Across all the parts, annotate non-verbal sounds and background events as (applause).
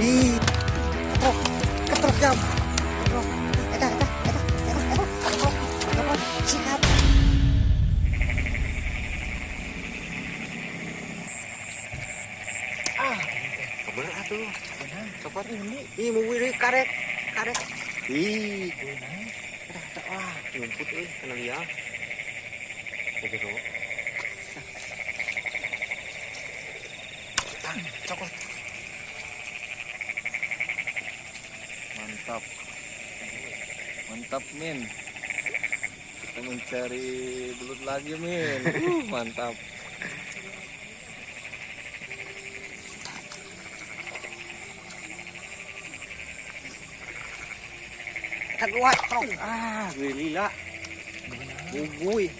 Ih. Ah. Cokot ini. Ih, mau. Ih, wah. Oke. Tang, Mantap. Mantap, Min. Kita mencari belut lagi, Min. (laughs) Uh, mantap. Bro. Ah, gue lila. Bubui.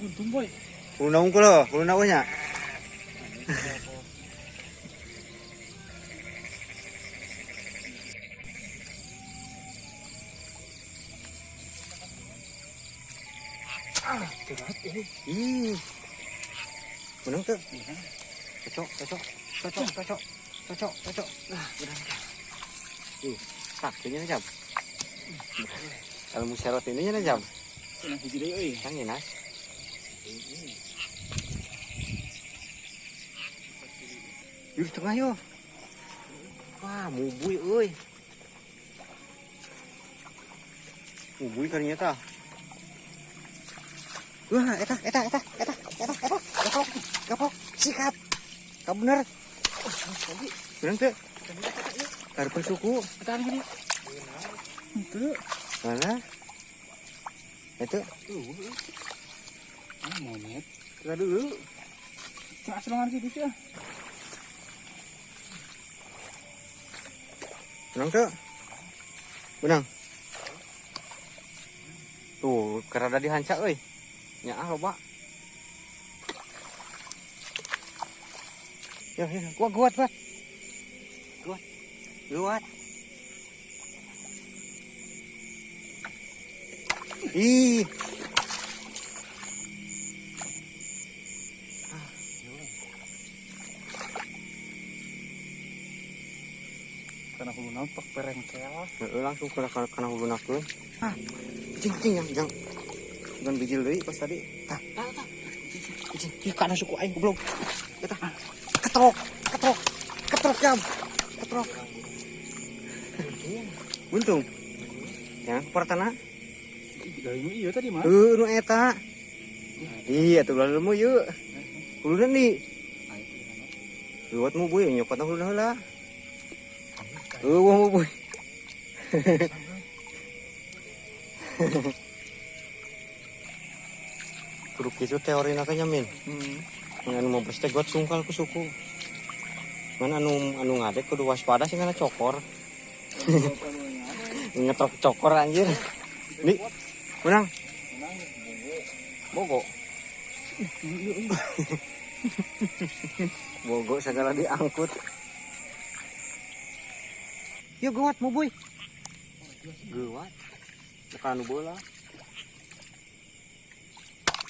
Untung boy. Naung ko lo, kulo naung Ah, berat ini. Tuh. Cocok, cocok, cocok, cocok, cocok, cocok. Nah, benar. Ih, tak, ini jam. Kalau muserot ini nya jam. Kena hiji deui euy. Kan ya, Nas. Yuk tengah. Wah, mubui euy. Mubui ternyata. Wah, eta, eta, eta, eta, eta, eta, gapok, gapok, sikat. Kamu bener. Bener tuh. Karpe suku. Eta gini. Itu. Mana? Itu. Ah, momet. Kita dulu. Cuma serangan gitu sih. Benang tuh. Benang. Tuh, kerada dihancak euy. Nya ah loba. Ya, ya, kuat, kuat, kuat. Kuat. Kuat. Ih, Karena hulu nampak perengkel. Heeh, langsung kena kena, hulu. Ah, cing cing yang yang dengan bijil deui pas tadi. Tah, tah, suku aing goblok. Eta. Ketrok, ketrok, ketrok jam. Ketrok. Buntung. Ya, pertana. Dari iya tadi mah. Heuh, nu eta. Iya, tuh lalu mu yeuh. Hulunan di. Luat mu buy, nyokot heula. Heuh, wah mu buy. Kudu kitu teori na kanya min. Hmm. Anu mau berstegot sungkal ku suku. Mana anu anu ngadek kudu waspada sih kana cokor. (laughs) Ngetrok cokor anjir. Nih, menang. Bogo. Bogo segala diangkut. Yuk gawat mau boy. Gawat. Tekan bola.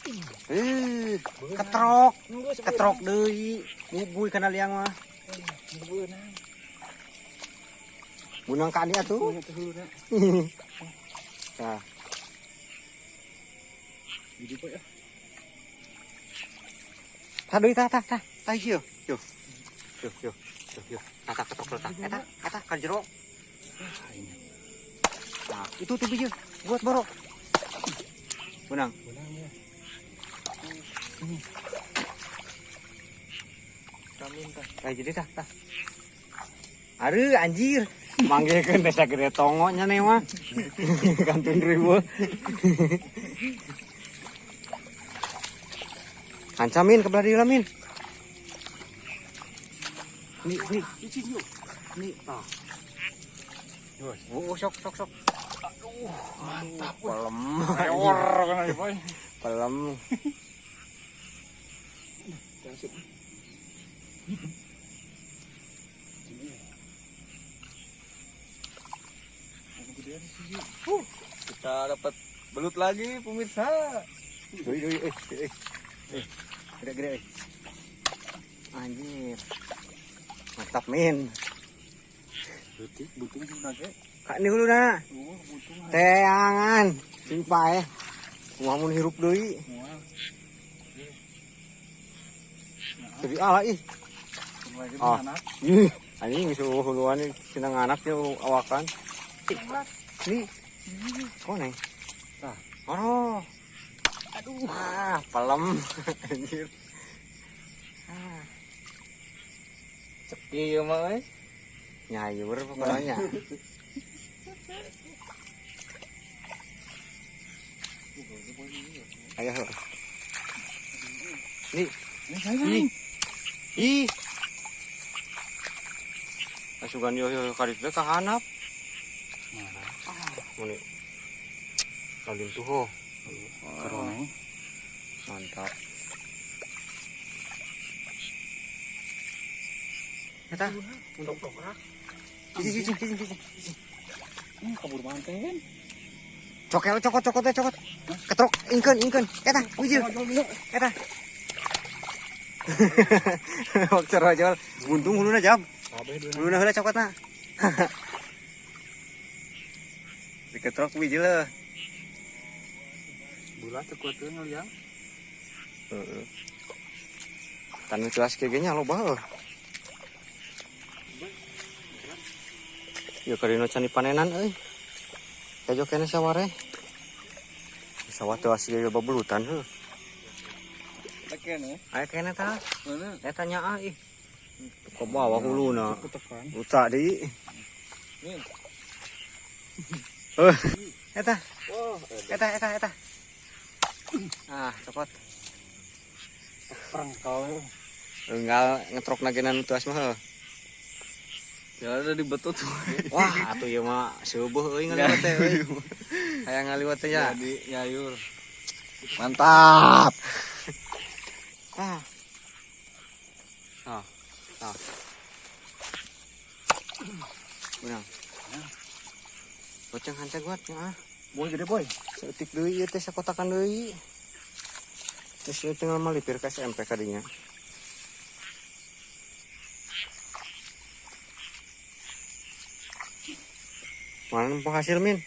Eh, ketrok, ketrok deui. Mubuy kana liang mah. Bunang kali atuh. Nah, Jadi boy ya. tah deui tah tah tah. Tah ieu. Yuk. Yuk, yuk. Yuk, yuk. Tah tah ketrok tah. Eta, eta ka jero. Nah, itu tuh biji buat borok. Bunang. Kamin tah. Tah jadi tah tah. Aduh anjir. Manggilkeun desa gede tongonya nih mah. (laughs) Kantun ribu. Ancamin ke belah dia min. Nih, nih, Icin yuk. nih. Ah. Oh, sok, sok, sok. Mantap. Pelem. Pelem. Kita dapat belut lagi, pemirsa. Doi, doi, eh, eh, eh. Gede, gede, eh. Anjir. Mantap, min. Detik butung sudah ke. Kak ini dulu na. Oh. Teangan. Simpai. Mau mun hirup. Mual. Jadi ala ih. Oh. anak. Ih, anjing huluan ini sinang anaknya awakan. Nih. Kok neng? Tah. Oh. Aduh. Ah, palem. (laughs) Anjir. Ah, Cepi ya mah nyayur pokoknya. (laughs) Ayo. Nih, saya. Ih. Asugan yo yo karit teh kahanap. Muni. Lalim tuh ho. Kerong. Mantap. Eta, untuk tokrak. Cici, cici, cici, cici. Ini kabur manten. Cokel, cokot, cokot, teh, cokot. Ketrok, ingkeun, ingkeun. Eta, wijil. Eta. Waktu rojol, buntung huluna jam. Huluna heula cokotna. (laughs) Diketrok wijil lah. Bulat tuh ngeliang. Heeh. Tanu cuas kayak gini lo bah. Ya karino cani panenan euy. Kajo kene saware. Sawah teu asli babulutan heuh. Ya. Aya kene tah. Mana? Eta nyaa ih. Ke bawah huluna. Ketekan. Uta di. Eh, eta, Wah, eta, eta, eta. Ah, cokot. Perang kau. Enggal ngetrok nagenan tuas mah. ya ada di betul tuh. Wah, atuh ieu mah seueuh euy ngaliwat teh euy. Hayang ngaliwat teh ya. Jadi nyayur. Mantap. Ah. Ah. Ah. Boceng hancur buat ya. Boy gede boy. Seetik deui ieu teh sakotakan deui. Terus ieu tinggal malipir ke SMP kadinya. Mana penghasil min?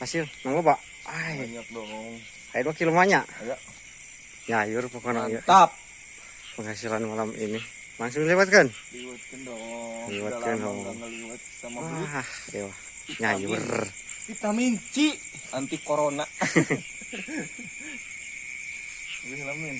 Hasil, nang loba. Ay, Banyak dong. ayo dua kilo banyak. Ayo. Pokoknya ya. Mantap. penghasilan malam ini. Langsung lewatkan. Liwatkan dong. Lama dong. ngeliwat sama. Wah. Nyayur. Vitamin C anti corona. (laughs) Wih lamin.